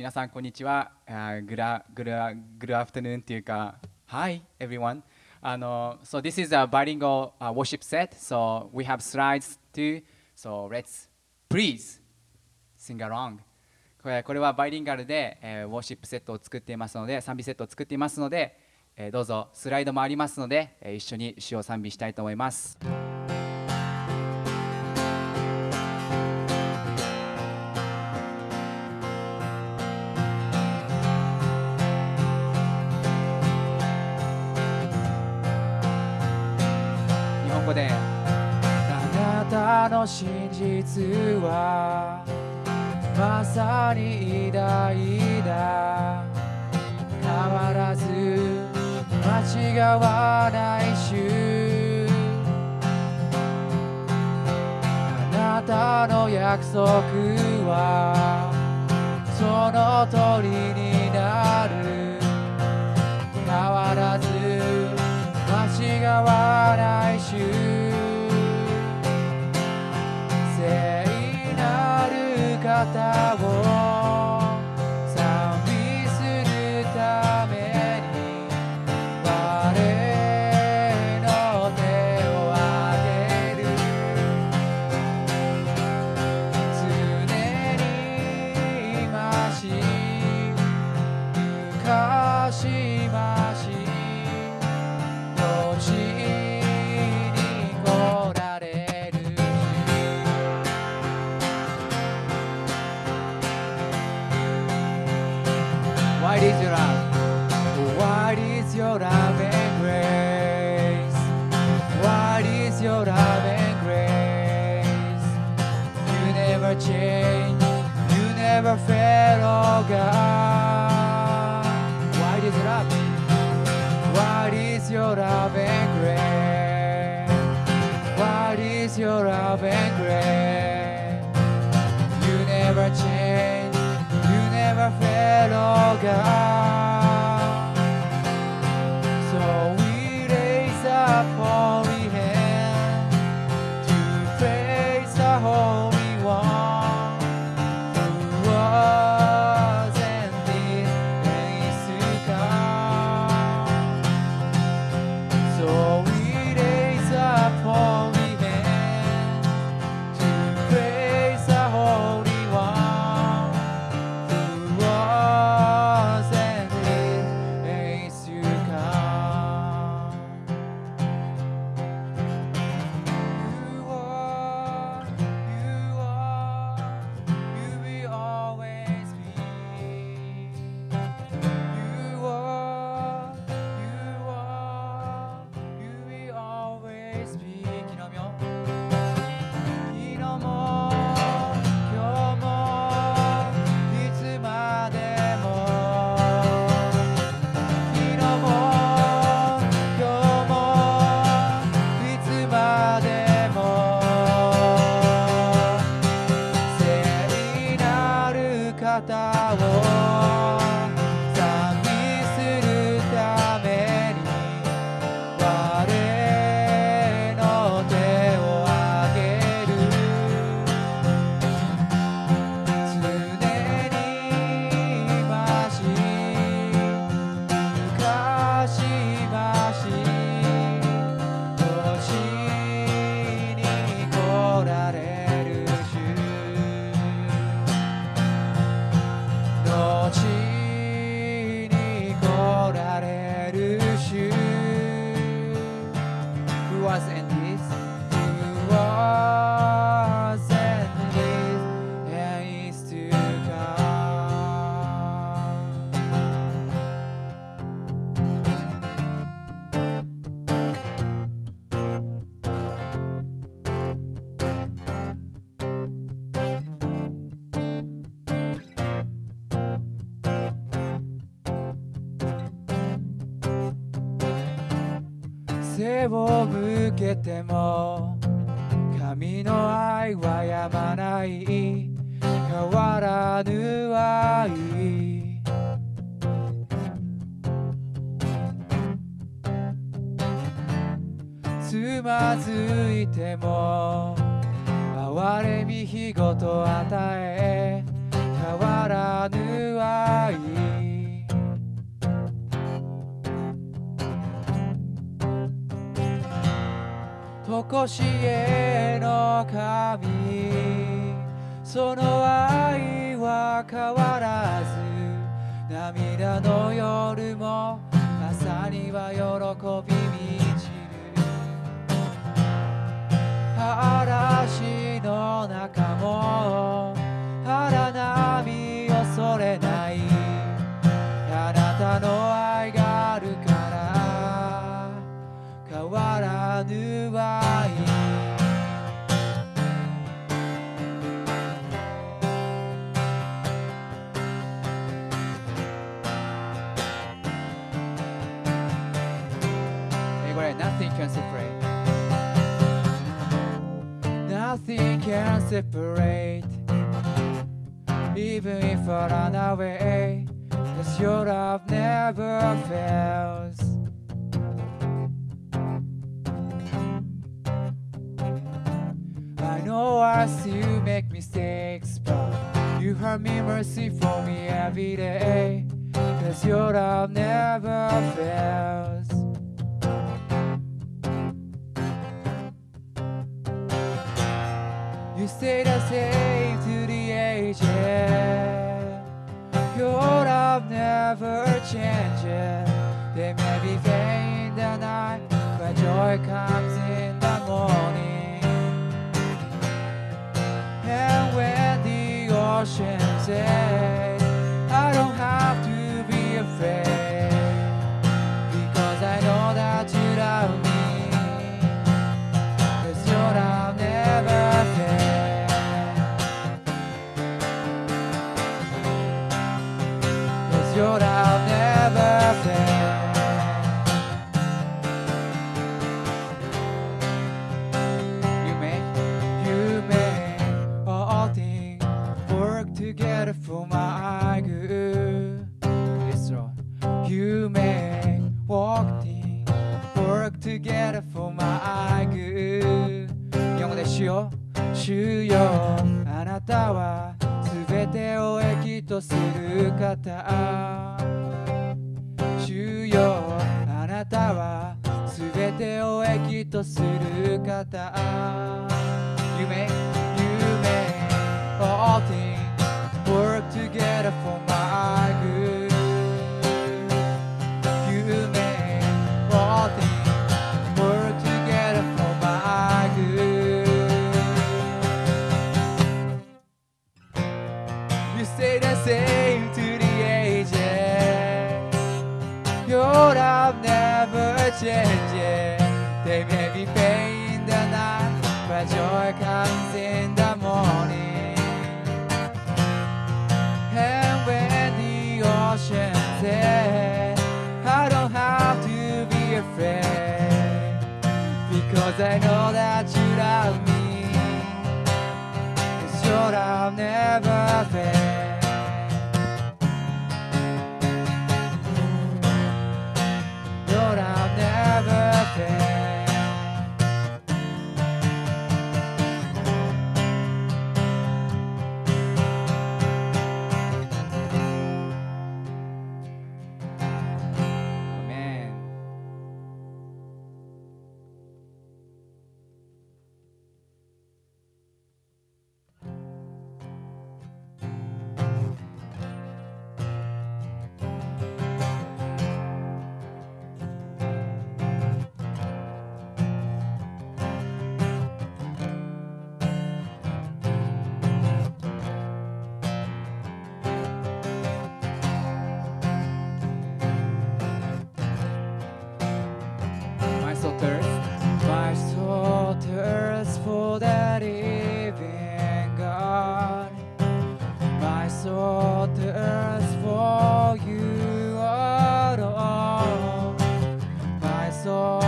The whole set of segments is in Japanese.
皆さん、こんにちは。グラグラグラアフタヌーンというか、はいエブリワンあの、So, this is a bilingual、uh, worship set. So, we have slides too. So, let's please sing along. これ,これはバイリンガルで、えー、ウォーシップセットを作っていますので、賛美セットを作っていますので、えー、どうぞスライドもありますので、えー、一緒に詩を賛美したいと思います。真実はまさに偉大だ変わらず間違わない主あなたの約束はその通りになる変わらず間違わない主聖なる方を。Your love and grace? What is your love and grace? You never change you never fail, oh God. ても神の愛はやまない。変わらぬ愛。つまずいても哀れみ日ごと与え変わらぬ愛。残しへの神。その愛は変わらず。涙の夜も朝には喜び満ちる。Nothing can separate. Even if I run away, cause your love never fails. I know I still make mistakes, but you have me mercy for me every day. Cause your love never fails. Never changes. They may be vain in the night, but joy comes in the morning. And when the ocean says, I don't have 方は全てを益とする方。主よあなたは全てを益とする方夢夢 All things work together for me They may be pain in the night, but joy comes in the morning. And when the I don't have to be afraid, because I know that you love me. Your love never fails. day. saw the for you alone. I saw.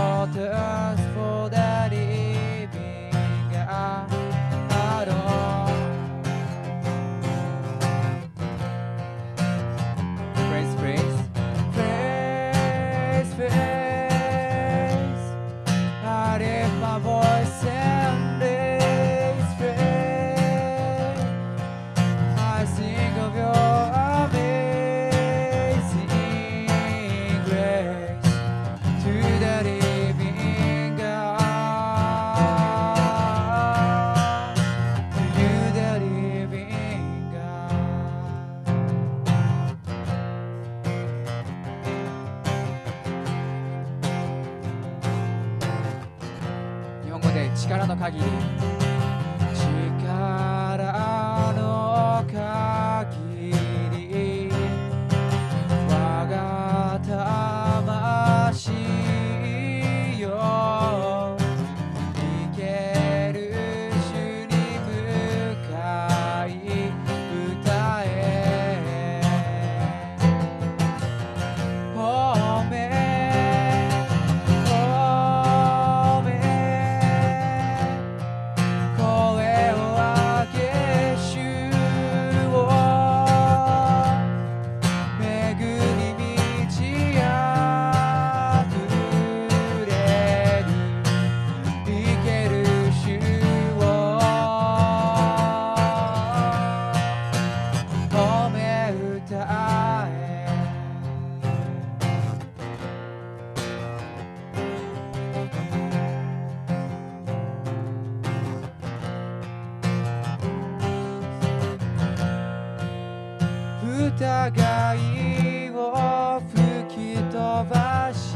を吹き飛ばし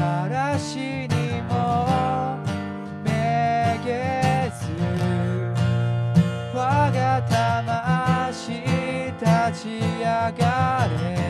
嵐にもめげず我が魂立ち上がれ。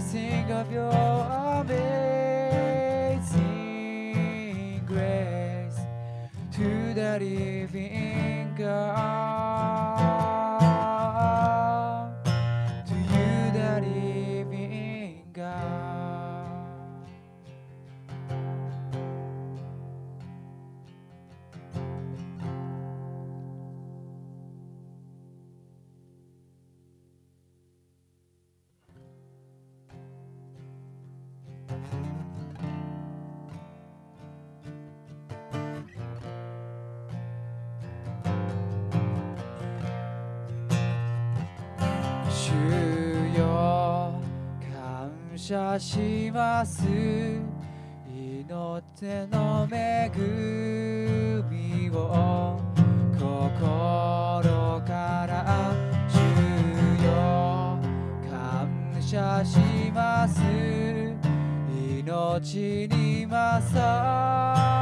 Sing of your amazing grace to the living God. 謝します。命の恵みを心から主よ。感謝します。命に勝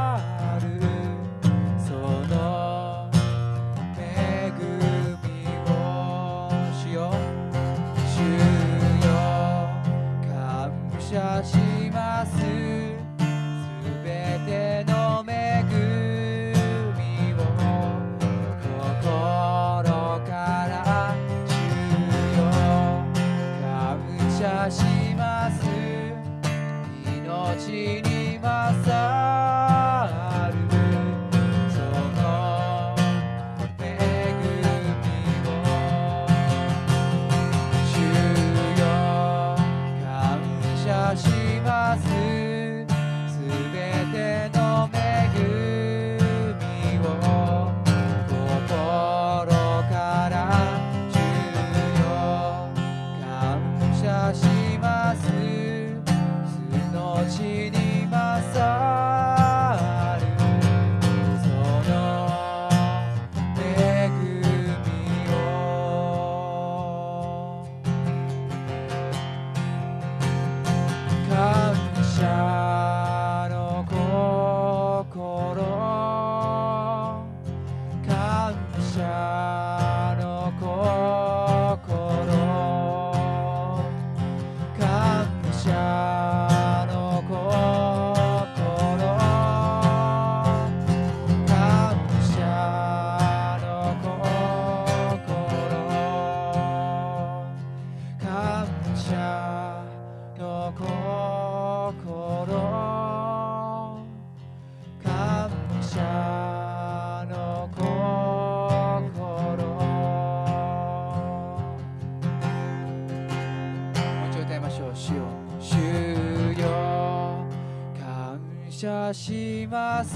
謝します。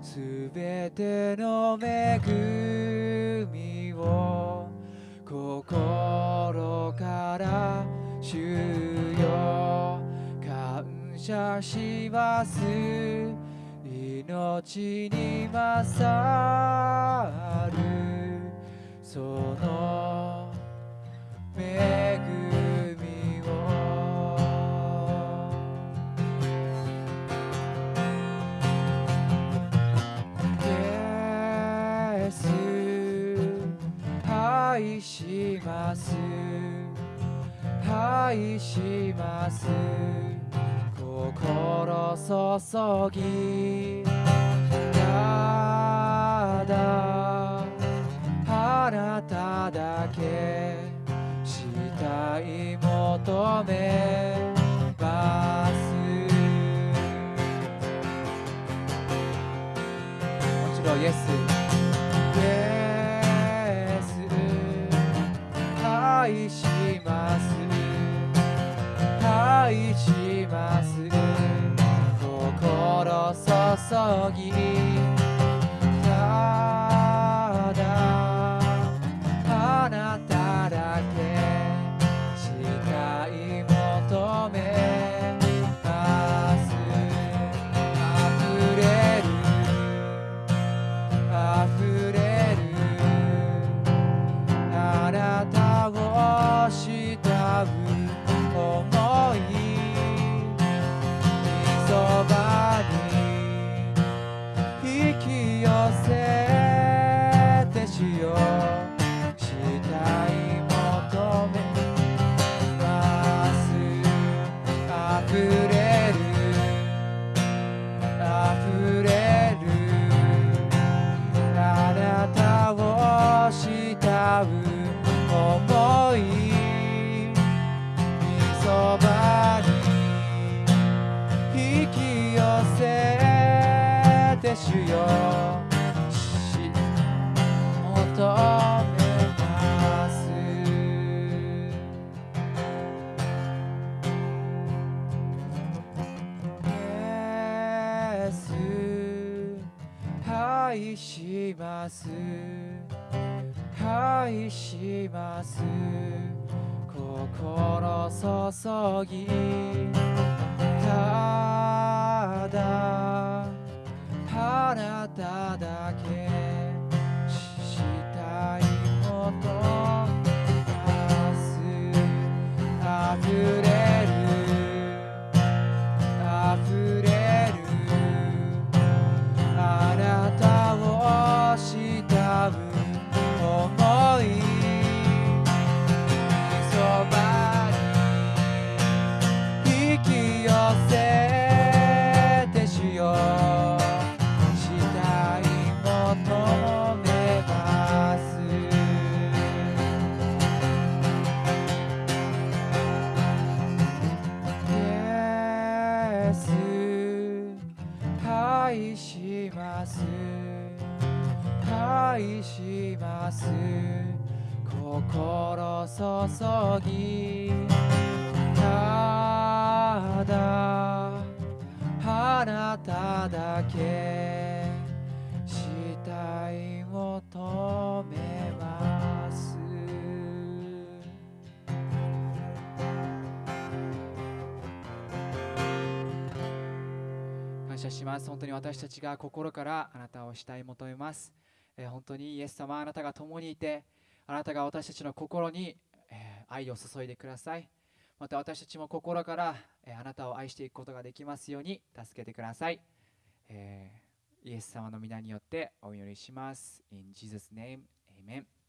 すべての恵みを心から主よ感謝します。命に勝る。その恵みます。愛します。心注ぎ。ただあなただけしたい求めます。もちろんイエス。ます。愛します。心注ぎ。ます。本当に私たちが心からあなたをしたい求めます、えー本当にイエス様あなたが共にいてあなたが私たちの心に、えー愛を注いでください。また私たちも心から、えーあなたを愛していくことができますように助けてください、えイエス様の皆によってお祈りします。In Jesus name, Amen.